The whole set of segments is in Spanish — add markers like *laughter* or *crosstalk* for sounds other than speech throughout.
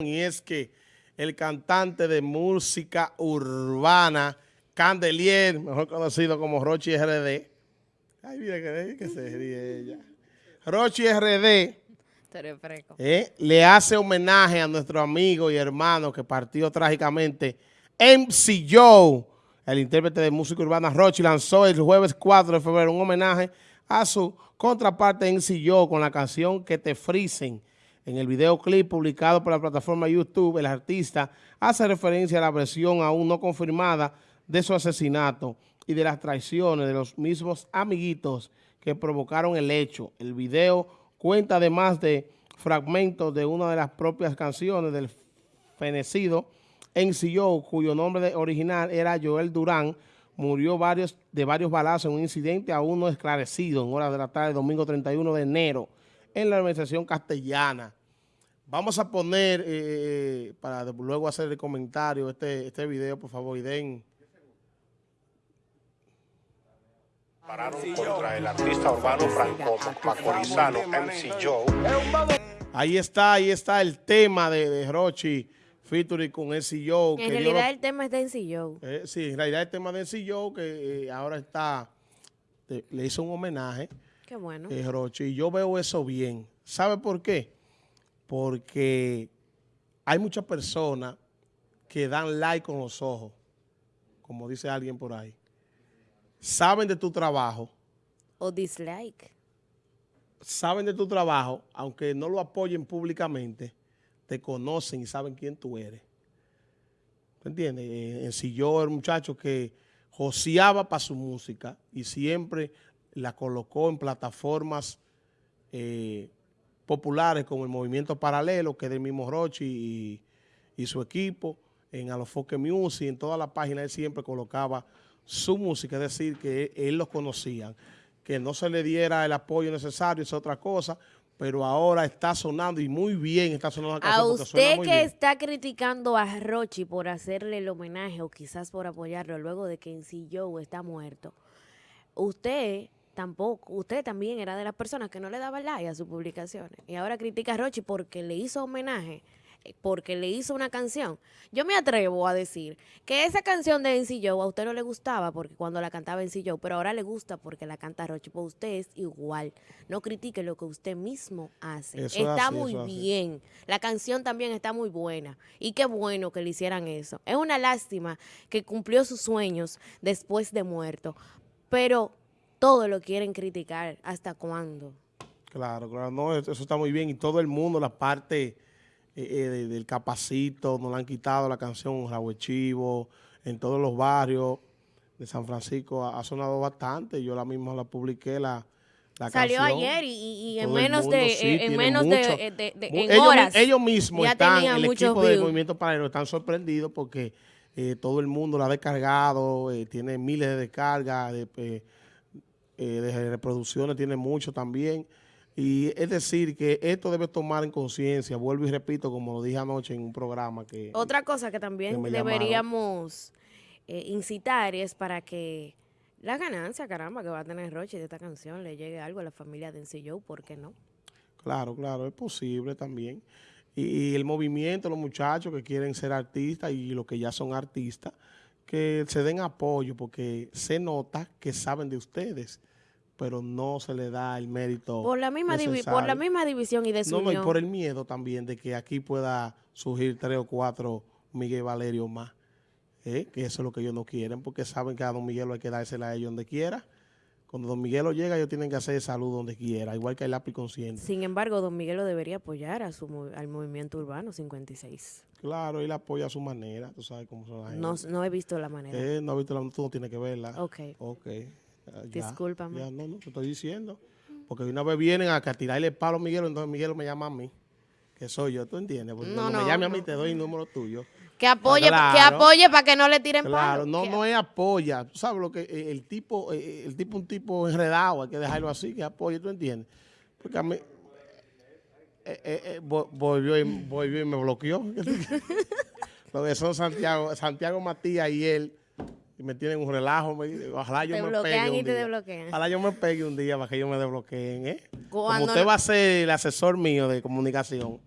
y es que el cantante de música urbana, Candelier, mejor conocido como Rochi RD, ay mira que, se ríe ella, Rochi RD, eh, le hace homenaje a nuestro amigo y hermano que partió trágicamente, MC Joe, el intérprete de música urbana Rochi, lanzó el jueves 4 de febrero un homenaje a su contraparte MC Joe con la canción Que te frisen, en el videoclip publicado por la plataforma YouTube, el artista hace referencia a la versión aún no confirmada de su asesinato y de las traiciones de los mismos amiguitos que provocaron el hecho. El video cuenta además de fragmentos de una de las propias canciones del fenecido NCO, cuyo nombre original era Joel Durán, murió de varios balazos en un incidente aún no esclarecido en horas de la tarde, domingo 31 de enero, en la organización castellana. Vamos a poner, eh, eh, para luego hacer el comentario, este, este video, por favor, y den. Pararon contra el artista urbano franco macorizano MC Joe. Ahí está, ahí está el tema de, de Rochi featuring con MC Joe. En realidad el tema es de MC Joe. Eh, sí, en realidad el tema de MC Joe que ahora está, le hizo un homenaje. Qué bueno. Rochi, y yo veo eso bien. ¿Sabe por qué? Porque hay muchas personas que dan like con los ojos, como dice alguien por ahí. Saben de tu trabajo. O dislike. Saben de tu trabajo, aunque no lo apoyen públicamente, te conocen y saben quién tú eres. ¿Me entiendes? Eh, en si yo era un muchacho que joseaba para su música y siempre la colocó en plataformas eh, populares como el Movimiento Paralelo, que es del mismo Rochi y, su equipo, en Alofoque Music, en toda la página él siempre colocaba su música, es decir, que él, los conocía. Que no se le diera el apoyo necesario es otra cosa, pero ahora está sonando y muy bien está sonando A usted que está criticando a Rochi por hacerle el homenaje o quizás por apoyarlo luego de que en sí Joe está muerto, usted tampoco, usted también era de las personas que no le daba like a sus publicaciones. Y ahora critica a Rochi porque le hizo homenaje, eh, porque le hizo una canción. Yo me atrevo a decir que esa canción de NC Joe a usted no le gustaba porque cuando la cantaba NC Joe, pero ahora le gusta porque la canta Rochi. Pues usted es igual. No critique lo que usted mismo hace. está muy bien. La canción también está muy buena. Y qué bueno que le hicieran eso. Es una lástima que cumplió sus sueños después de muerto. Pero todo lo quieren criticar. ¿Hasta cuándo? Claro, claro, no, eso está muy bien. Y todo el mundo, la parte eh, eh, del capacito, nos la han quitado la canción Raúl Chivo, en todos los barrios de San Francisco ha, sonado bastante. Yo la misma la publiqué, la, la Salió ayer y, en menos de, en menos de, ellos, horas. Ellos mismos están, el equipo del Movimiento Paralelo, están sorprendidos porque eh, todo el mundo la ha descargado, tiene miles de descargas, de eh, de reproducciones tiene mucho también. Y es decir, que esto debe tomar en conciencia, vuelvo y repito, como lo dije anoche en un programa que... Otra cosa que también deberíamos eh, incitar es para que la ganancia, caramba, que va a tener Roche de esta canción le llegue algo a la familia de NCO, ¿por qué no? Claro, claro, es posible también. Y, y el movimiento, los muchachos que quieren ser artistas y los que ya son artistas, que se den apoyo porque se nota que saben de ustedes pero no se le da el mérito por la misma por la misma división y de No, no, y por el miedo también de que aquí pueda surgir tres o cuatro Miguel Valerio más. ¿eh? Que eso es lo que ellos no quieren, porque saben que a Don Miguel hay que dársela a ellos donde quiera. Cuando Don Miguelo llega, ellos tienen que hacer salud donde quiera, igual que el lápiz consciente. Sin embargo, Don Miguelo debería apoyar a su, al movimiento urbano 56. Claro, él apoya a su manera, tú sabes cómo son las no, no he visto la manera. Eh, no he visto la tú no tienes que verla. Ok. Ok. Discúlpame. Ya, no, no, te estoy diciendo. Porque una vez vienen a, tirarle el palo a Miguel, entonces Miguel me llama a mí. Que soy yo, ¿tú entiendes? Porque no, cuando me llame a mí te doy el número tuyo. Que apoye, que apoye para que no le tiren claro, no, no es apoya. Tú sabes lo que eh, el tipo, eh, el tipo un tipo enredado, hay que dejarlo así, que apoye, ¿tú entiendes? Porque a mí eh, volvió, y, volvió y me bloqueó. *laughs* lo que son Santiago, Santiago Matías y él y me tienen un relajo. ojalá yo me pegue un día. Ojalá yo me pegue un día para que ellos me desbloqueen, ¿eh? Como usted va a ser el asesor mío de comunicación,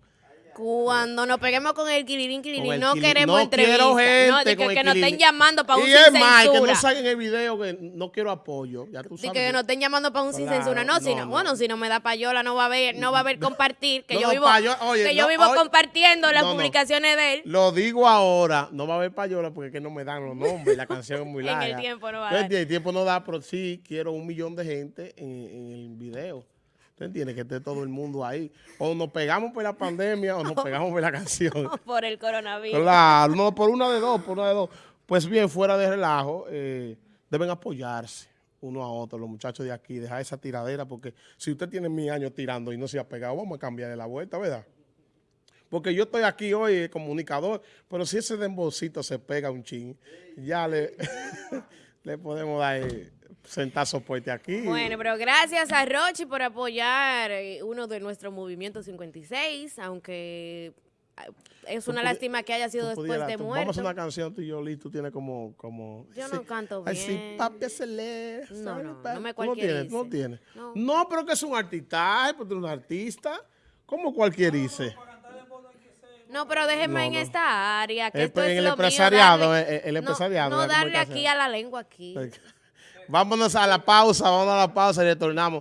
Cuando nos peguemos con el quilirín, el no queremos no entrevista. quiero gente no, de que, que nos estén llamando para un y sin es más, que censura. no salgan el video que no quiero apoyo. Ya tú sabes. que que- nos estén llamando para un sin Claro, censura. No, si no, no, no. bueno, si no me da payola, no va a haber, no va a haber *laughs* compartir, que yo vivo, oye, que yo vivo oye, compartiendo las publicaciones de él. Lo digo ahora, no va a haber payola porque es que no me dan los nombres, la canción es muy *laughs* En el larga. tiempo no va a ¿Tú dar. El tiempo no da, pero sí quiero un millón de gente en, en el video. ¿Tú entiendes? Que esté todo el mundo ahí. O nos pegamos por la pandemia o nos *laughs* pegamos por la canción. *laughs* Por el coronavirus. Claro, no, por una de dos, por una de dos. Pues bien, fuera de relajo, eh, deben apoyarse uno a otro, los muchachos de aquí, dejar esa tiradera, porque si usted tiene mil años tirando y no se ha pegado, vamos a cambiar de la vuelta, ¿verdad? Porque yo estoy aquí hoy, eh, comunicador, pero si ese dembocito se pega un chin, ya le, *laughs* le podemos dar eh, sentar soporte aquí. Bueno, pero gracias a Rochi por apoyar eh, uno de nuestros movimientos 56, aunque ah, es una lástima que haya sido después pudieras- de muerto. Vamos a una canción, tú y yo, Liz, tú tienes como... como Yo sí. no canto Ay, sí, bien. papi, se lee. No, ¿sabe, no, no me Tú no tienes, no tienes. No. No. pero que es un artista, ay, porque tú eres un artista. ¿Cómo cualquierice? No, pero déjenme No, en no. esta área, que El- esto en es el lo mío, empresariado, darle- eh, el no- empresariado No, darle aquí a la lengua aquí. Vámonos a la pausa, vamos a la pausa y retornamos.